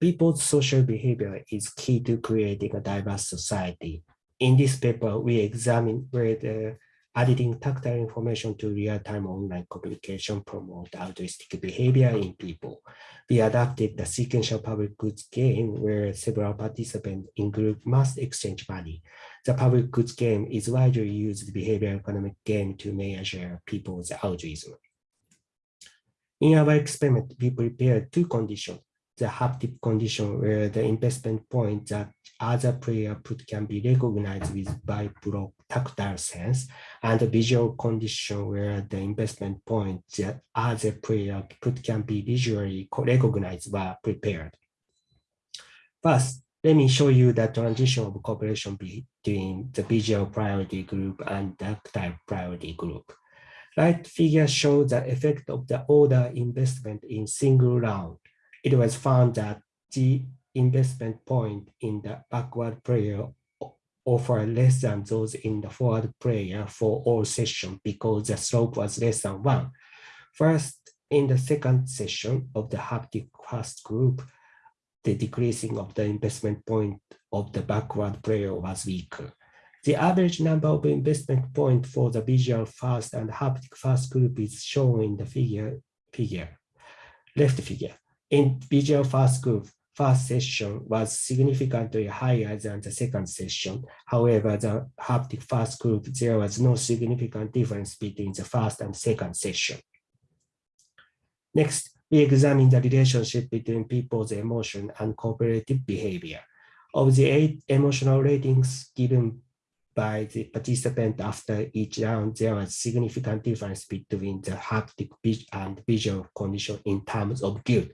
people's social behavior is key to creating a diverse society. In this paper, we examine whether uh, adding tactile information to real-time online communication promote altruistic behavior in people. We adapted the sequential public goods game where several participants in group must exchange money. The public goods game is widely used behavioral economic game to measure people's altruism. In our experiment, we prepared two conditions the haptic condition where the investment point that other player put can be recognized with by tactile sense and the visual condition where the investment point that other player put can be visually recognized were prepared. First, let me show you the transition of cooperation between the visual priority group and tactile priority group. Right figure shows the effect of the order investment in single round it was found that the investment point in the backward player offer less than those in the forward player for all sessions because the slope was less than one. First, in the second session of the haptic first group, the decreasing of the investment point of the backward player was weaker. The average number of investment point for the visual first and haptic first group is shown in the figure, figure, left figure. In visual first group, first session was significantly higher than the second session. However, the haptic first group, there was no significant difference between the first and second session. Next, we examine the relationship between people's emotion and cooperative behavior. Of the eight emotional ratings given by the participant after each round, there was significant difference between the haptic and visual condition in terms of guilt.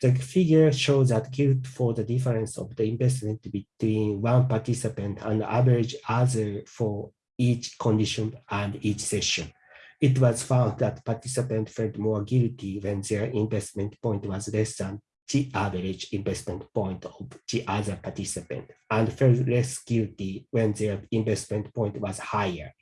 The figure shows that guilt for the difference of the investment between one participant and average other for each condition and each session. It was found that participants felt more guilty when their investment point was less than the average investment point of the other participant and felt less guilty when their investment point was higher.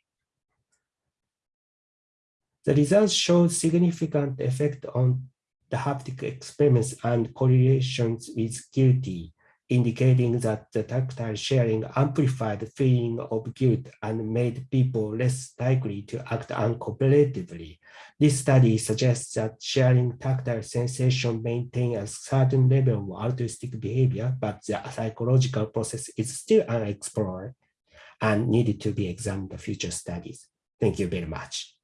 The results showed significant effect on the haptic experiments and correlations with guilty, indicating that the tactile sharing amplified the feeling of guilt and made people less likely to act uncooperatively. This study suggests that sharing tactile sensation maintain a certain level of altruistic behavior, but the psychological process is still unexplored and needed to be examined in future studies. Thank you very much.